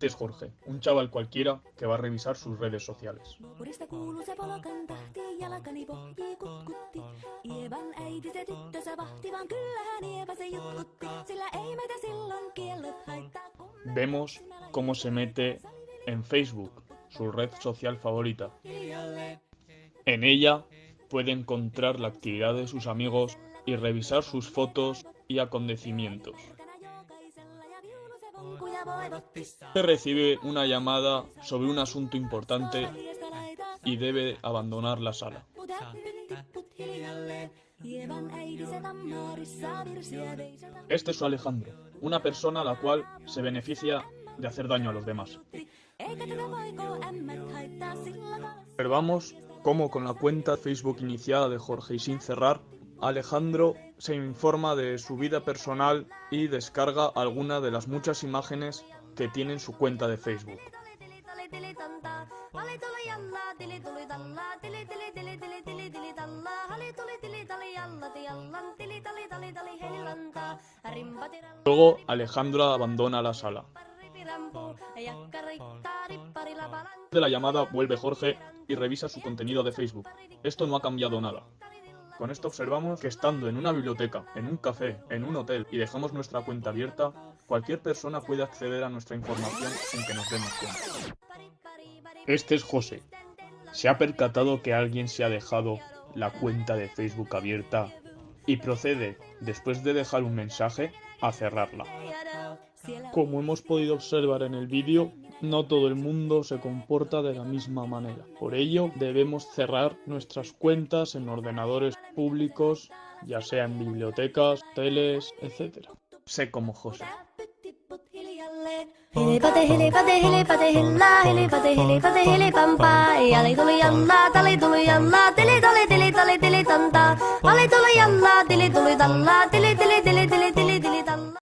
Es Jorge, un chaval cualquiera que va a revisar sus redes sociales. Vemos cómo se mete en Facebook, su red social favorita. En ella puede encontrar la actividad de sus amigos y revisar sus fotos y acontecimientos. Se recibe una llamada sobre un asunto importante y debe abandonar la sala. Este es Alejandro, una persona a la cual se beneficia de hacer daño a los demás. Observamos cómo con la cuenta Facebook iniciada de Jorge y sin cerrar, Alejandro se informa de su vida personal y descarga alguna de las muchas imágenes que tiene en su cuenta de Facebook. Luego Alejandro abandona la sala. De la llamada vuelve Jorge y revisa su contenido de Facebook. Esto no ha cambiado nada. Con esto observamos que estando en una biblioteca, en un café, en un hotel y dejamos nuestra cuenta abierta, cualquier persona puede acceder a nuestra información sin que nos demos cuenta. Este es José. Se ha percatado que alguien se ha dejado la cuenta de Facebook abierta y procede, después de dejar un mensaje, a cerrarla. Como hemos podido observar en el vídeo, no todo el mundo se comporta de la misma manera. Por ello, debemos cerrar nuestras cuentas en ordenadores públicos, ya sea en bibliotecas, teles, etc. Sé como José.